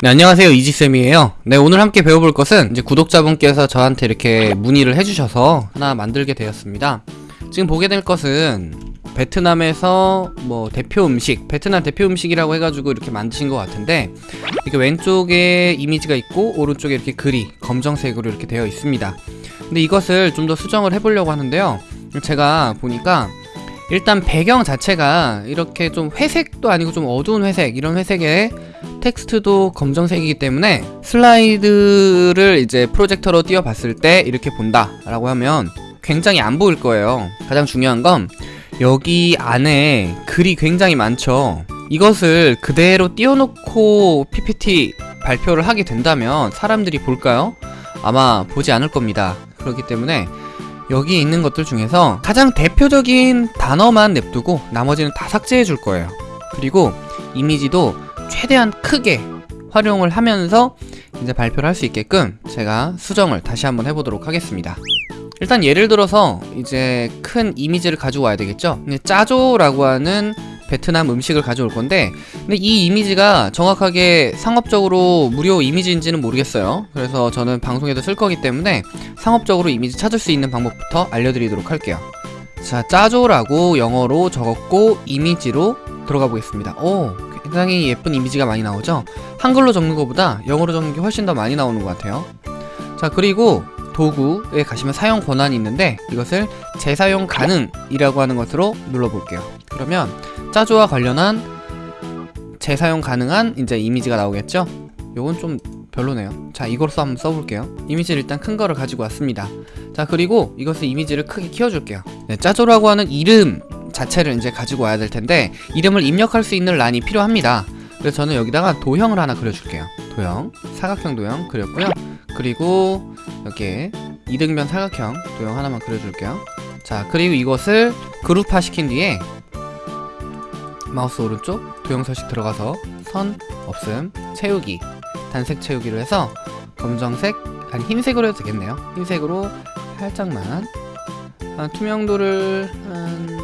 네, 안녕하세요. 이지쌤이에요. 네, 오늘 함께 배워볼 것은 이제 구독자분께서 저한테 이렇게 문의를 해주셔서 하나 만들게 되었습니다. 지금 보게 될 것은 베트남에서 뭐 대표 음식, 베트남 대표 음식이라고 해가지고 이렇게 만드신 것 같은데 이렇게 왼쪽에 이미지가 있고 오른쪽에 이렇게 글이 검정색으로 이렇게 되어 있습니다. 근데 이것을 좀 더 수정을 해보려고 하는데요. 제가 보니까 일단 배경 자체가 이렇게 좀 회색도 아니고 좀 어두운 회색 이런 회색에 텍스트도 검정색이기 때문에 슬라이드를 이제 프로젝터로 띄워봤을 때 이렇게 본다 라고 하면 굉장히 안 보일 거예요. 가장 중요한 건 여기 안에 글이 굉장히 많죠. 이것을 그대로 띄워놓고 PPT 발표를 하게 된다면 사람들이 볼까요? 아마 보지 않을 겁니다. 그렇기 때문에 여기 있는 것들 중에서 가장 대표적인 단어만 냅두고 나머지는 다 삭제해 줄 거예요. 그리고 이미지도 최대한 크게 활용을 하면서 이제 발표를 할 수 있게끔 제가 수정을 다시 한번 해보도록 하겠습니다. 일단 예를 들어서 이제 큰 이미지를 가지고 와야 되겠죠? 짜조라고 하는 베트남 음식을 가져올 건데 근데 이 이미지가 정확하게 상업적으로 무료 이미지인지는 모르겠어요. 그래서 저는 방송에도 쓸 거기 때문에 상업적으로 이미지 찾을 수 있는 방법부터 알려드리도록 할게요. 자 짜조라고 영어로 적었고 이미지로 들어가 보겠습니다. 오 굉장히 예쁜 이미지가 많이 나오죠? 한글로 적는 것보다 영어로 적는 게 훨씬 더 많이 나오는 것 같아요. 자 그리고 도구에 가시면 사용 권한이 있는데 이것을 재사용 가능이라고 하는 것으로 눌러볼게요. 그러면 짜조와 관련한 재사용 가능한 이제 이미지가 나오겠죠? 요건 좀 별로네요. 자 이걸로 한번 써볼게요. 이미지를 일단 큰 거를 가지고 왔습니다. 자 그리고 이것을 이미지를 크게 키워줄게요. 네, 짜조라고 하는 이름 자체를 이제 가지고 와야 될 텐데 이름을 입력할 수 있는 란이 필요합니다. 그래서 저는 여기다가 도형을 하나 그려줄게요. 도형 사각형 도형 그렸고요. 그리고 여기에 이등변 사각형 도형 하나만 그려줄게요. 자 그리고 이것을 그룹화 시킨 뒤에 마우스 오른쪽 도형 서식 들어가서 선 없음 채우기 단색 채우기로 해서 검정색 아니 흰색으로 해도 되겠네요. 흰색으로 살짝만 한 투명도를 한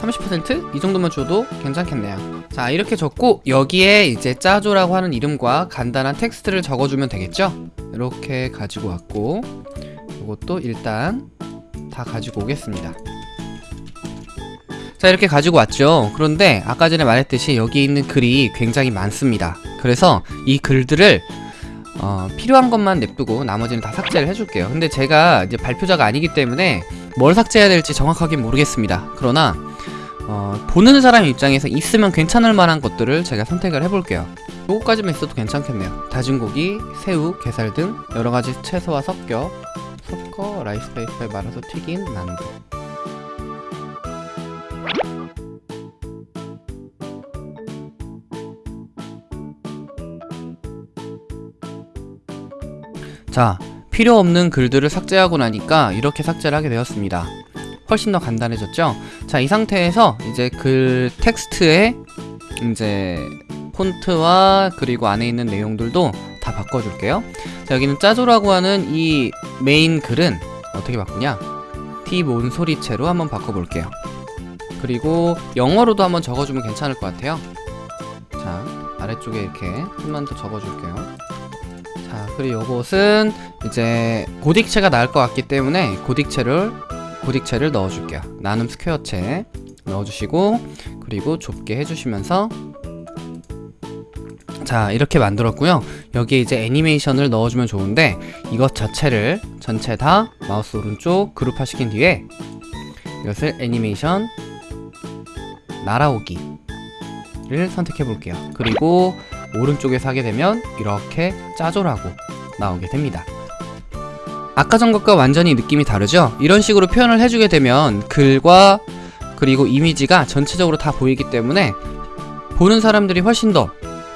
30%? 이 정도만 줘도 괜찮겠네요. 자 이렇게 적고 여기에 이제 짜조라고 하는 이름과 간단한 텍스트를 적어주면 되겠죠? 이렇게 가지고 왔고 이것도 일단 다 가지고 오겠습니다. 자 이렇게 가지고 왔죠? 그런데 아까 전에 말했듯이 여기 있는 글이 굉장히 많습니다. 그래서 이 글들을 어, 필요한 것만 냅두고 나머지는 다 삭제를 해줄게요. 근데 제가 이제 발표자가 아니기 때문에 뭘 삭제해야 될지 정확하게 모르겠습니다. 그러나 어, 보는 사람 입장에서 있으면 괜찮을 만한 것들을 제가 선택을 해볼게요. 요거까지만 있어도 괜찮겠네요. 다진 고기, 새우, 게살 등 여러가지 채소와 섞여 섞어 라이스 페이퍼에 말아서 튀긴 만두 자 필요 없는 글들을 삭제하고 나니까 이렇게 삭제를 하게 되었습니다 훨씬 더 간단해졌죠? 자 이 상태에서 이제 글 텍스트에 이제 폰트와 그리고 안에 있는 내용들도 다 바꿔줄게요. 자 여기는 짜조라고 하는 이 메인 글은 어떻게 바꾸냐? 티몬 소리체로 한번 바꿔볼게요. 그리고 영어로도 한번 적어주면 괜찮을 것 같아요. 자 아래쪽에 이렇게 한번 더 적어줄게요. 자 그리고 이것은 이제 고딕체가 나을 것 같기 때문에 고딕체를 고딕체를 넣어줄게요. 나눔 스퀘어체 넣어주시고 그리고 좁게 해주시면서. 자 이렇게 만들었고요. 여기에 이제 애니메이션을 넣어주면 좋은데 이것 자체를 전체 다 마우스 오른쪽 그룹화 시킨 뒤에 이것을 애니메이션 날아오기를 선택해 볼게요. 그리고 오른쪽에서 하게 되면 이렇게 짜조라고 나오게 됩니다 아까 전 것과 완전히 느낌이 다르죠? 이런 식으로 표현을 해주게 되면 글과 그리고 이미지가 전체적으로 다 보이기 때문에 보는 사람들이 훨씬 더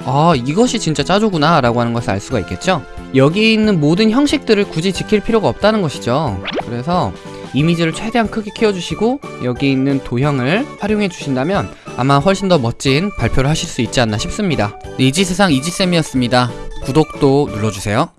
아, 이것이 진짜 짜조구나 라고 하는 것을 알 수가 있겠죠? 여기 있는 모든 형식들을 굳이 지킬 필요가 없다는 것이죠. 그래서 이미지를 최대한 크게 키워주시고 여기 있는 도형을 활용해 주신다면 아마 훨씬 더 멋진 발표를 하실 수 있지 않나 싶습니다. 네, 이지세상 이지쌤이었습니다. 구독도 눌러주세요.